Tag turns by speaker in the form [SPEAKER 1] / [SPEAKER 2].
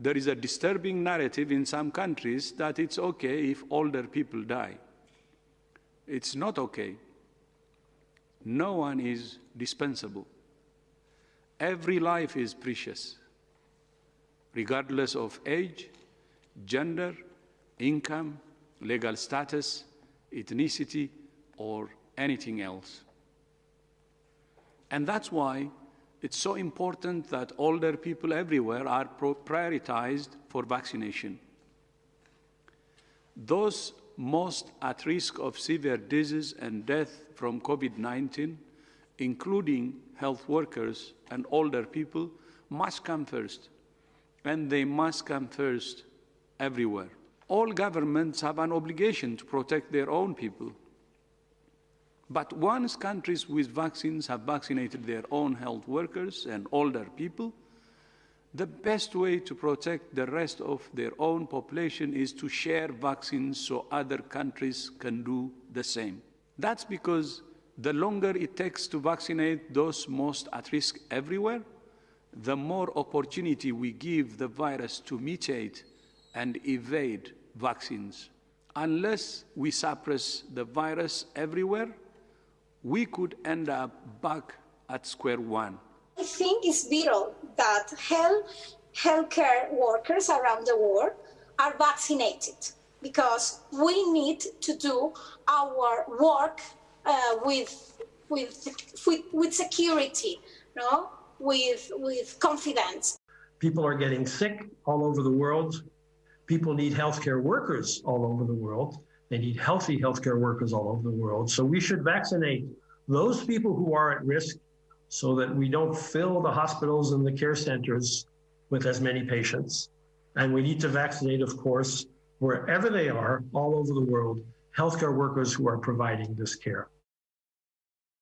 [SPEAKER 1] There is a disturbing narrative in some countries that it's okay if older people die. It's not okay. No one is dispensable. Every life is precious, regardless of age, gender, income, legal status, ethnicity, or anything else. And that's why it's so important that older people everywhere are prioritized for vaccination. Those most at risk of severe disease and death from COVID-19, including health workers and older people, must come first. And they must come first everywhere. All governments have an obligation to protect their own people. But once countries with vaccines have vaccinated their own health workers and older people, the best way to protect the rest of their own population is to share vaccines so other countries can do the same. That's because the longer it takes to vaccinate those most at risk everywhere, the more opportunity we give the virus to mutate and evade vaccines. Unless we suppress the virus everywhere, we could end up back at square one.
[SPEAKER 2] I think it's vital that health healthcare workers around the world are vaccinated because we need to do our work uh, with, with, with, with security, no? with, with confidence.
[SPEAKER 3] People are getting sick all over the world. People need healthcare workers all over the world. They need healthy healthcare workers all over the world. So we should vaccinate those people who are at risk so that we don't fill the hospitals and the care centers with as many patients. And we need to vaccinate, of course, wherever they are all over the world, healthcare workers who are providing this care.